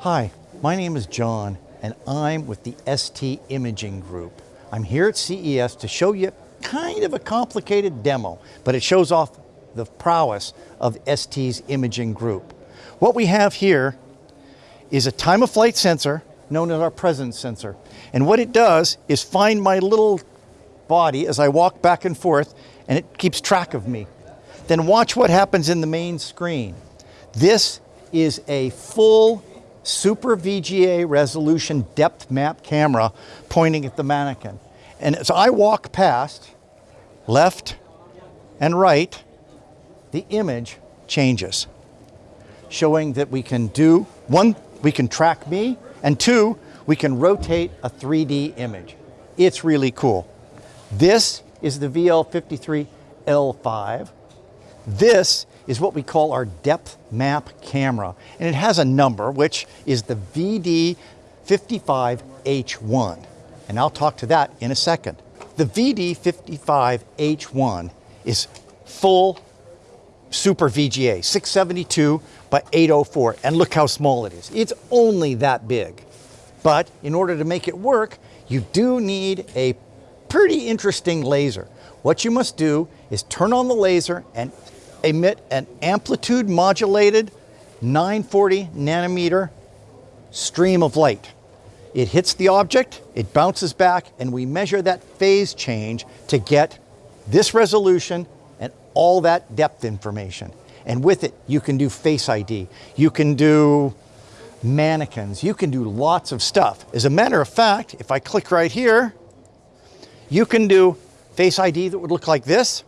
Hi, my name is John and I'm with the ST Imaging Group. I'm here at CES to show you kind of a complicated demo, but it shows off the prowess of ST's imaging group. What we have here is a time of flight sensor known as our presence sensor. And what it does is find my little body as I walk back and forth and it keeps track of me. Then watch what happens in the main screen. This is a full super VGA resolution depth map camera pointing at the mannequin. And as I walk past, left and right, the image changes, showing that we can do, one, we can track me, and two, we can rotate a 3D image. It's really cool. This is the VL53L5. This is what we call our depth map camera. And it has a number, which is the VD55H1. And I'll talk to that in a second. The VD55H1 is full super VGA, 672 by 804. And look how small it is. It's only that big. But in order to make it work, you do need a pretty interesting laser. What you must do is turn on the laser and emit an amplitude modulated 940 nanometer stream of light. It hits the object, it bounces back, and we measure that phase change to get this resolution and all that depth information. And with it, you can do Face ID. You can do mannequins. You can do lots of stuff. As a matter of fact, if I click right here, you can do Face ID that would look like this.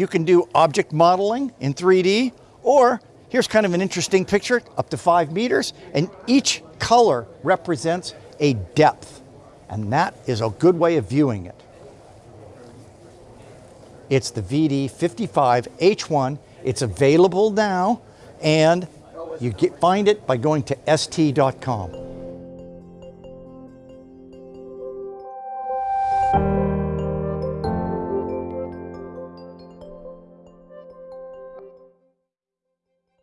You can do object modeling in 3D, or here's kind of an interesting picture, up to five meters, and each color represents a depth. And that is a good way of viewing it. It's the VD55H1. It's available now, and you get, find it by going to st.com.